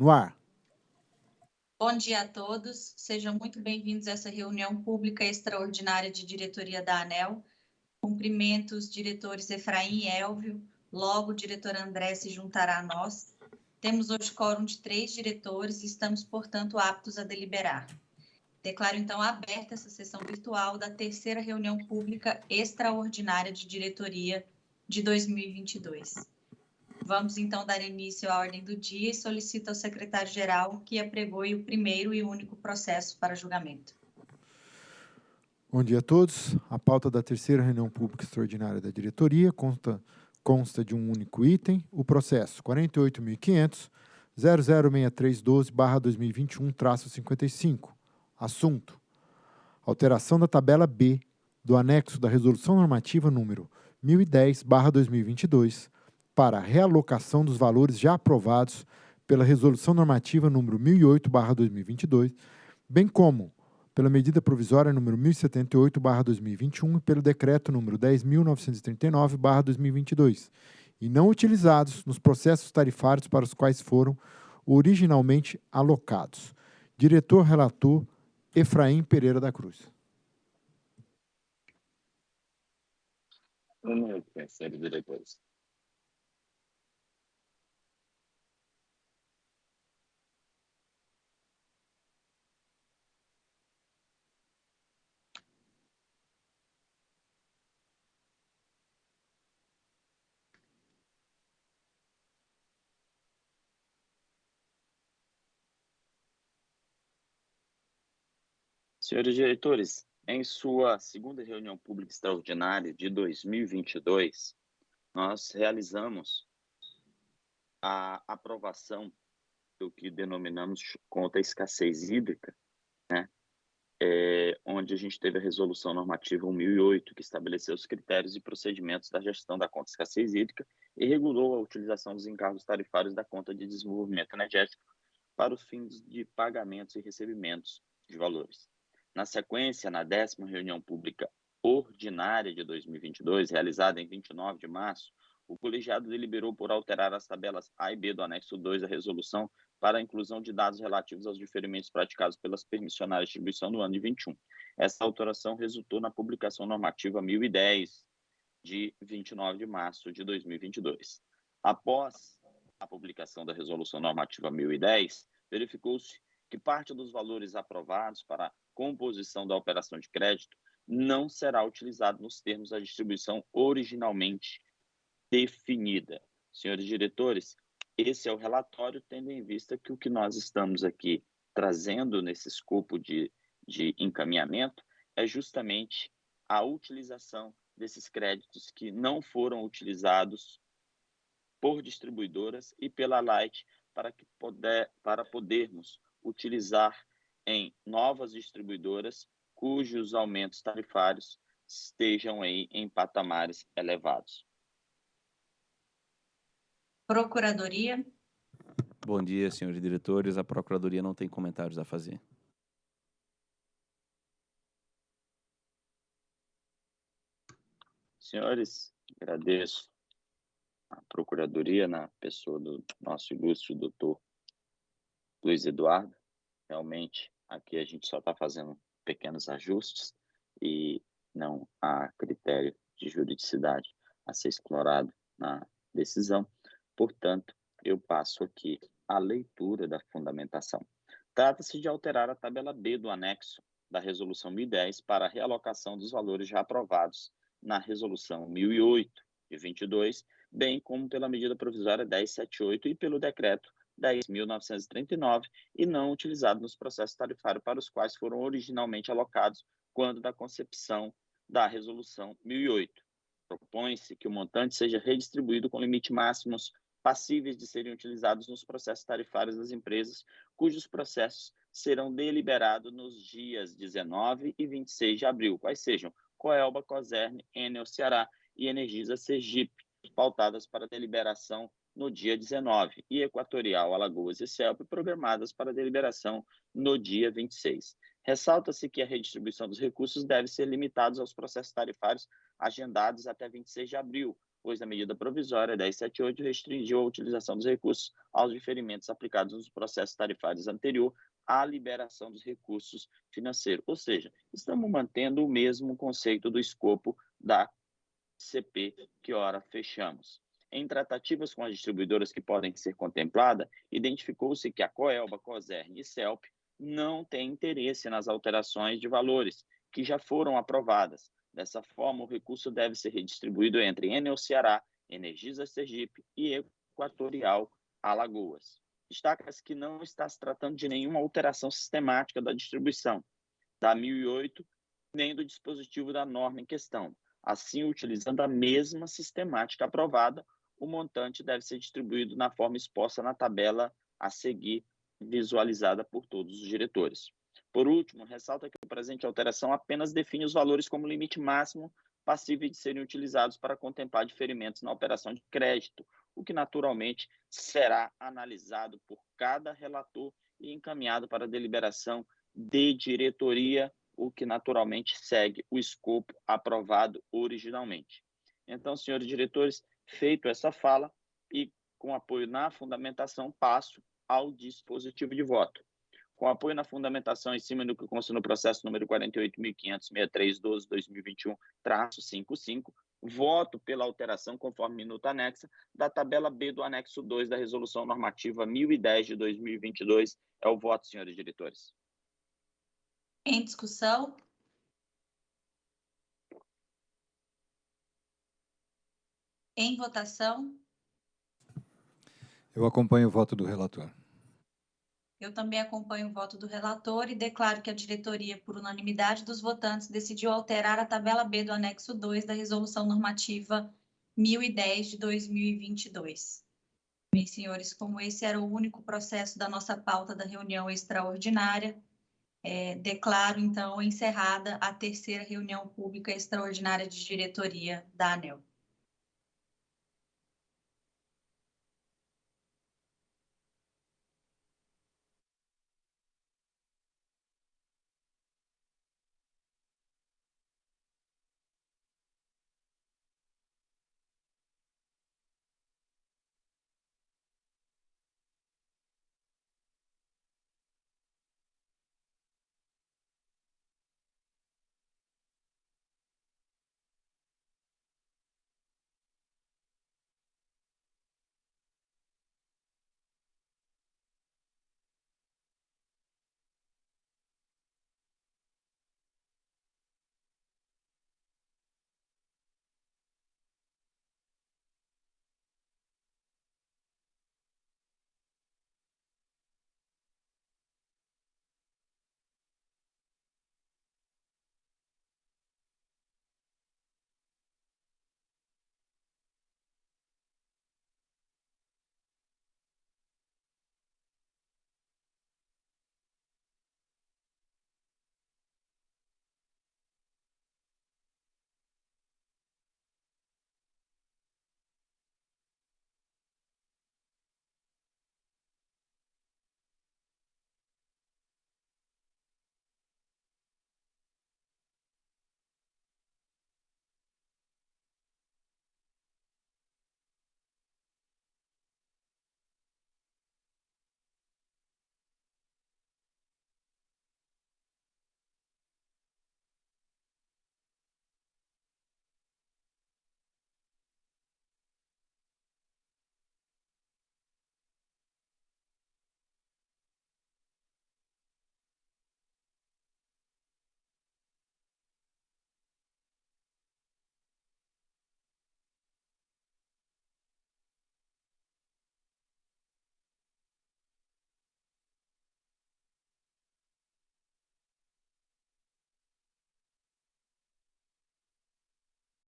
No ar. Bom dia a todos. Sejam muito bem-vindos a essa reunião pública extraordinária de diretoria da ANEL. Cumprimento os diretores Efraim e Elvio. Logo, o diretor André se juntará a nós. Temos hoje quórum de três diretores e estamos, portanto, aptos a deliberar. Declaro, então, aberta essa sessão virtual da terceira reunião pública extraordinária de diretoria de 2022. Vamos, então, dar início à ordem do dia e solicito ao secretário-geral que apregoe o primeiro e único processo para julgamento. Bom dia a todos. A pauta da terceira reunião pública extraordinária da diretoria consta, consta de um único item, o processo 48.500 006312-2021-55. Assunto: alteração da tabela B do anexo da Resolução Normativa número 1010-2022 para realocação dos valores já aprovados pela Resolução Normativa número 1008-2022, bem como pela medida provisória número 1078/2021 e pelo decreto número 10939/2022, e não utilizados nos processos tarifários para os quais foram originalmente alocados. Diretor relator Efraim Pereira da Cruz. Um minuto, senhores diretores. Senhores diretores, em sua segunda reunião pública extraordinária de 2022, nós realizamos a aprovação do que denominamos conta escassez hídrica, né? É, onde a gente teve a resolução normativa 1008, que estabeleceu os critérios e procedimentos da gestão da conta escassez hídrica e regulou a utilização dos encargos tarifários da conta de desenvolvimento energético para os fins de pagamentos e recebimentos de valores. Na sequência, na décima reunião pública ordinária de 2022, realizada em 29 de março, o colegiado deliberou por alterar as tabelas A e B do anexo 2 da resolução para a inclusão de dados relativos aos diferimentos praticados pelas permissionárias de distribuição no ano de 21. Essa alteração resultou na publicação normativa 1010 de 29 de março de 2022. Após a publicação da resolução normativa 1010, verificou-se que parte dos valores aprovados para composição da operação de crédito não será utilizado nos termos da distribuição originalmente definida. Senhores diretores, esse é o relatório, tendo em vista que o que nós estamos aqui trazendo nesse escopo de, de encaminhamento é justamente a utilização desses créditos que não foram utilizados por distribuidoras e pela Light para, que poder, para podermos utilizar em novas distribuidoras cujos aumentos tarifários estejam aí em patamares elevados. Procuradoria. Bom dia, senhores diretores. A Procuradoria não tem comentários a fazer. Senhores, agradeço a Procuradoria, na pessoa do nosso ilustre doutor Luiz Eduardo, realmente aqui a gente só está fazendo pequenos ajustes e não há critério de juridicidade a ser explorado na decisão. Portanto, eu passo aqui a leitura da fundamentação. Trata-se de alterar a tabela B do anexo da Resolução 1010 para a realocação dos valores já aprovados na Resolução 1008 de 22, bem como pela medida provisória 1078 e pelo decreto 10.939 e não utilizado nos processos tarifários para os quais foram originalmente alocados quando da concepção da Resolução 1008. Propõe-se que o montante seja redistribuído com limite máximos passíveis de serem utilizados nos processos tarifários das empresas, cujos processos serão deliberados nos dias 19 e 26 de abril, quais sejam Coelba, Coserne, Enel Ceará e Energisa Sergipe, pautadas para deliberação no dia 19, e Equatorial, Alagoas e CELP programadas para deliberação no dia 26. Ressalta-se que a redistribuição dos recursos deve ser limitada aos processos tarifários agendados até 26 de abril, pois a medida provisória 1078 restringiu a utilização dos recursos aos diferimentos aplicados nos processos tarifários anterior à liberação dos recursos financeiros. Ou seja, estamos mantendo o mesmo conceito do escopo da CP que ora fechamos. Em tratativas com as distribuidoras que podem ser contempladas, identificou-se que a Coelba, Cosern e CELP não têm interesse nas alterações de valores que já foram aprovadas. Dessa forma, o recurso deve ser redistribuído entre Enel Ceará, Energisa Sergipe e Equatorial Alagoas. Destaca-se que não está se tratando de nenhuma alteração sistemática da distribuição da 1008, nem do dispositivo da norma em questão. Assim, utilizando a mesma sistemática aprovada, o montante deve ser distribuído na forma exposta na tabela a seguir, visualizada por todos os diretores. Por último, ressalta que a presente alteração apenas define os valores como limite máximo passível de serem utilizados para contemplar diferimentos na operação de crédito, o que naturalmente será analisado por cada relator e encaminhado para deliberação de diretoria, o que naturalmente segue o escopo aprovado originalmente. Então, senhores diretores, Feito essa fala e com apoio na fundamentação, passo ao dispositivo de voto. Com apoio na fundamentação em cima do que consta no processo número 48.563-12-2021-55, voto pela alteração conforme minuta anexa da tabela B do anexo 2 da Resolução Normativa 1010 de 2022. É o voto, senhores diretores. Em discussão? Em votação? Eu acompanho o voto do relator. Eu também acompanho o voto do relator e declaro que a diretoria, por unanimidade dos votantes, decidiu alterar a tabela B do anexo 2 da Resolução Normativa 1010 de 2022. Meus senhores, como esse era o único processo da nossa pauta da reunião extraordinária, é, declaro, então, encerrada a terceira reunião pública extraordinária de diretoria da ANEL.